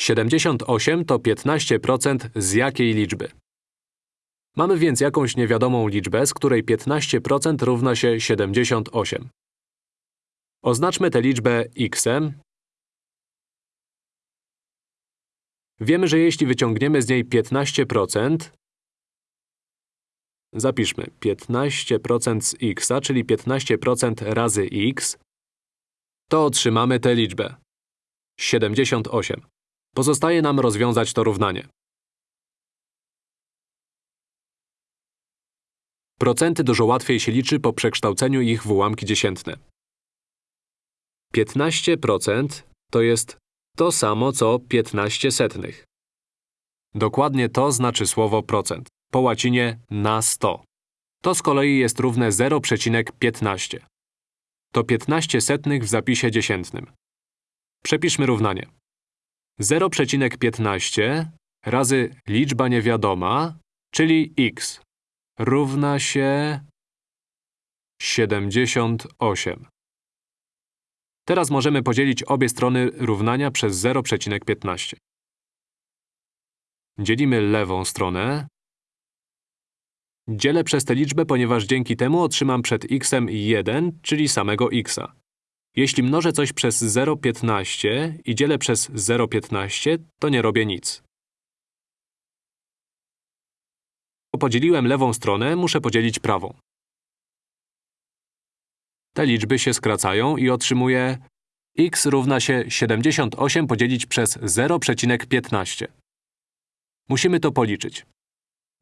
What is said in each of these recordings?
78 to 15% z jakiej liczby? Mamy więc jakąś niewiadomą liczbę, z której 15% równa się 78. Oznaczmy tę liczbę x. Wiemy, że jeśli wyciągniemy z niej 15%, zapiszmy 15% z x, czyli 15% razy x, to otrzymamy tę liczbę 78. Pozostaje nam rozwiązać to równanie. Procenty dużo łatwiej się liczy po przekształceniu ich w ułamki dziesiętne. 15% to jest to samo co 15 setnych. Dokładnie to znaczy słowo procent, po łacinie na 100. To z kolei jest równe 0,15. To 15 setnych w zapisie dziesiętnym. Przepiszmy równanie. 0,15 razy liczba niewiadoma, czyli x, równa się 78. Teraz możemy podzielić obie strony równania przez 0,15. Dzielimy lewą stronę. Dzielę przez tę liczbę, ponieważ dzięki temu otrzymam przed x 1, czyli samego x. Jeśli mnożę coś przez 0,15 i dzielę przez 0,15, to nie robię nic. Podzieliłem lewą stronę, muszę podzielić prawą. Te liczby się skracają i otrzymuję x równa się 78 podzielić przez 0,15. Musimy to policzyć.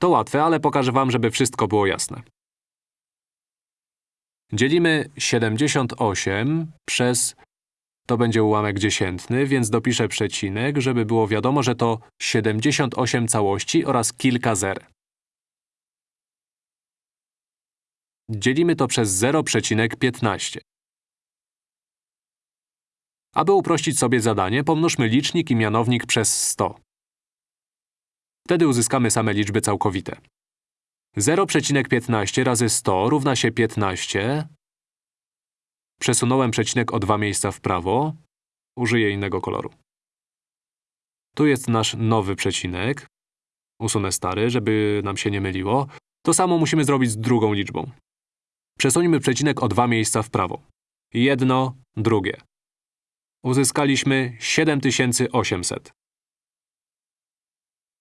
To łatwe, ale pokażę wam, żeby wszystko było jasne. Dzielimy 78 przez… To będzie ułamek dziesiętny, więc dopiszę przecinek, żeby było wiadomo, że to 78 całości oraz kilka zer. Dzielimy to przez 0,15. Aby uprościć sobie zadanie, pomnóżmy licznik i mianownik przez 100. Wtedy uzyskamy same liczby całkowite. 0,15 razy 100 równa się 15. Przesunąłem przecinek o dwa miejsca w prawo. Użyję innego koloru. Tu jest nasz nowy przecinek. Usunę stary, żeby nam się nie myliło. To samo musimy zrobić z drugą liczbą. Przesuńmy przecinek o dwa miejsca w prawo. Jedno, drugie. Uzyskaliśmy 7800.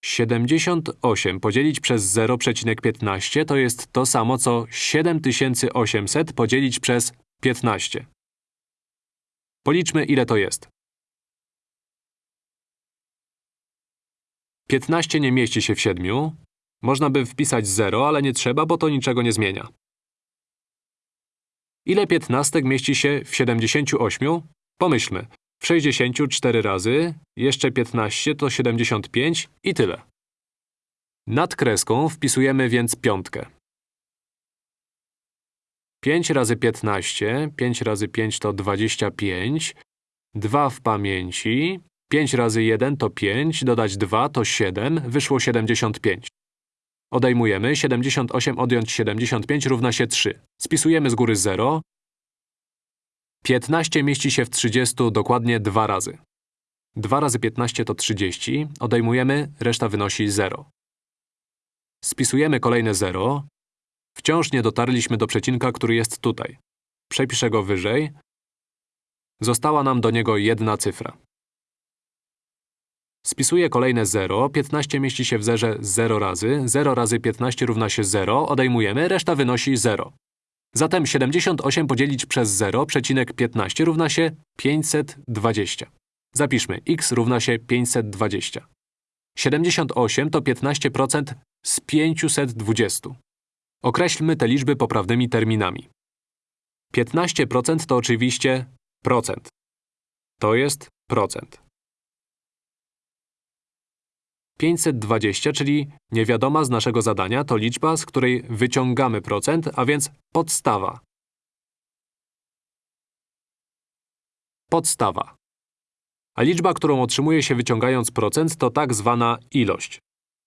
78 podzielić przez 0,15 to jest to samo co 7800 podzielić przez 15. Policzmy, ile to jest. 15 nie mieści się w 7. Można by wpisać 0, ale nie trzeba, bo to niczego nie zmienia. Ile piętnastek mieści się w 78? Pomyślmy. W 64 razy, jeszcze 15 to 75 i tyle. Nad kreską wpisujemy więc piątkę. 5 razy 15, 5 razy 5 to 25, 2 w pamięci, 5 razy 1 to 5, dodać 2 to 7, wyszło 75. Odejmujemy, 78 odjąć 75 równa się 3. Spisujemy z góry 0. 15 mieści się w 30 dokładnie dwa razy. 2 razy 15 to 30. Odejmujemy, reszta wynosi 0. Spisujemy kolejne 0. Wciąż nie dotarliśmy do przecinka, który jest tutaj. Przepiszę go wyżej. Została nam do niego jedna cyfra. Spisuję kolejne 0, 15 mieści się w zerze 0 razy, 0 razy 15 równa się 0, odejmujemy, reszta wynosi 0. Zatem 78 podzielić przez 0, przecinek 15 równa się 520. Zapiszmy, x równa się 520. 78 to 15% z 520. Określmy te liczby poprawnymi terminami. 15% to oczywiście procent. To jest procent. 520, czyli niewiadoma z naszego zadania, to liczba, z której wyciągamy procent, a więc podstawa. Podstawa. A liczba, którą otrzymuje się wyciągając procent, to tak zwana ilość.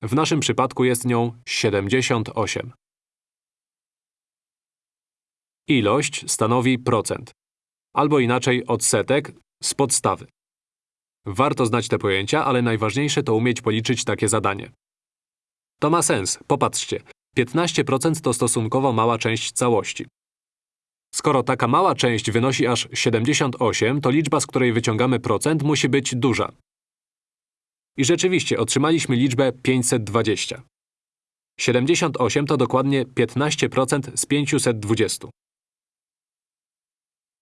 W naszym przypadku jest nią 78. Ilość stanowi procent. Albo inaczej odsetek z podstawy. Warto znać te pojęcia, ale najważniejsze to umieć policzyć takie zadanie. To ma sens, popatrzcie. 15% to stosunkowo mała część całości. Skoro taka mała część wynosi aż 78, to liczba, z której wyciągamy procent, musi być duża. I rzeczywiście otrzymaliśmy liczbę 520. 78 to dokładnie 15% z 520.